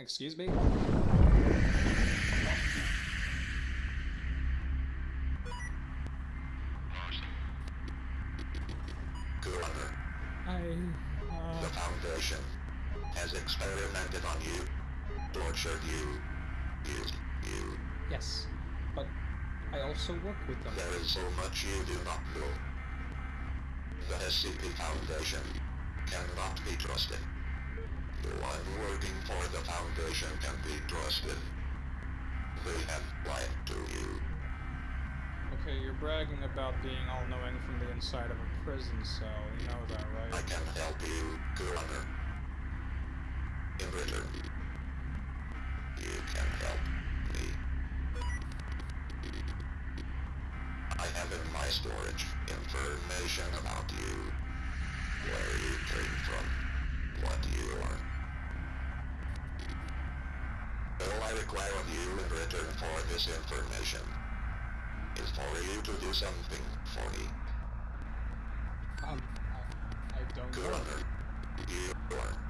excuse me? Gunner, I... the Uh, Foundation has experimented on you, tortured you, used you. yes. But I also work with them. There is so much you do not know. The SCP Foundation cannot be trusted. No one working for the Foundation can be trusted. They have lied to you. Okay, you're bragging about being all-knowing from the inside of a prison cell. You know that, right? I can help you, Gunner. In return, you can help me. I have in my storage information about you, where you came from, what you are. All I require of you in return for this information is for you to do something for me. Um, I, I don't know. Gunner, you are